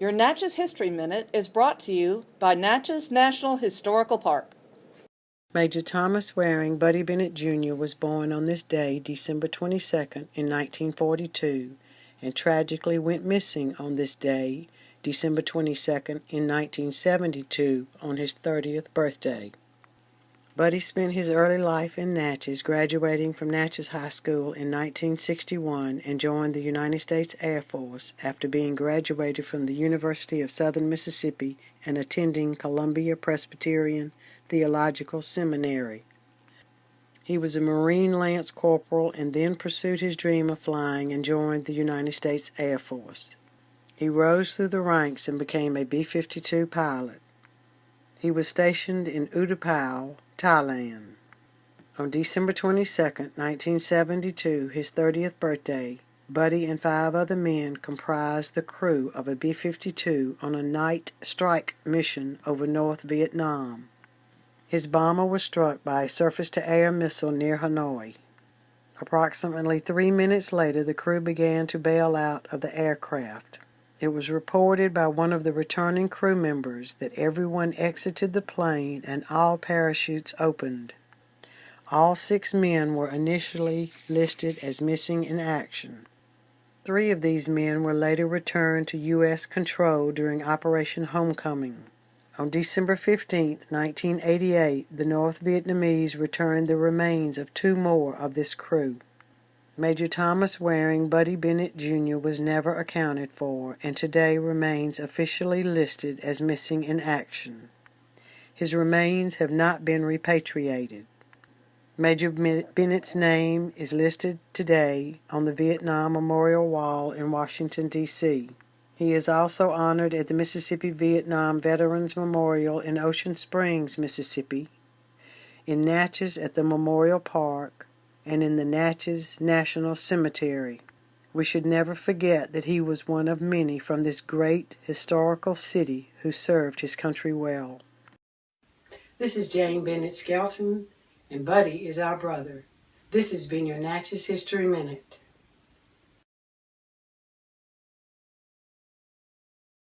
Your Natchez History Minute is brought to you by Natchez National Historical Park. Major Thomas Waring Buddy Bennett Jr. was born on this day, December 22nd, in 1942, and tragically went missing on this day, December 22nd, in 1972, on his 30th birthday. Buddy spent his early life in Natchez, graduating from Natchez High School in 1961 and joined the United States Air Force after being graduated from the University of Southern Mississippi and attending Columbia Presbyterian Theological Seminary. He was a Marine Lance Corporal and then pursued his dream of flying and joined the United States Air Force. He rose through the ranks and became a B 52 pilot. He was stationed in Utapao, Thailand. On December 22, 1972, his 30th birthday, Buddy and five other men comprised the crew of a B 52 on a night strike mission over North Vietnam. His bomber was struck by a surface to air missile near Hanoi. Approximately three minutes later, the crew began to bail out of the aircraft. It was reported by one of the returning crew members that everyone exited the plane and all parachutes opened. All six men were initially listed as missing in action. Three of these men were later returned to U.S. control during Operation Homecoming. On December 15, 1988, the North Vietnamese returned the remains of two more of this crew. Major Thomas Waring Buddy Bennett Jr. was never accounted for and today remains officially listed as missing in action. His remains have not been repatriated. Major Bennett's name is listed today on the Vietnam Memorial Wall in Washington, D.C. He is also honored at the Mississippi Vietnam Veterans Memorial in Ocean Springs, Mississippi, in Natchez at the Memorial Park, and in the Natchez National Cemetery. We should never forget that he was one of many from this great historical city who served his country well. This is Jane Bennett Skelton, and Buddy is our brother. This has been your Natchez History Minute.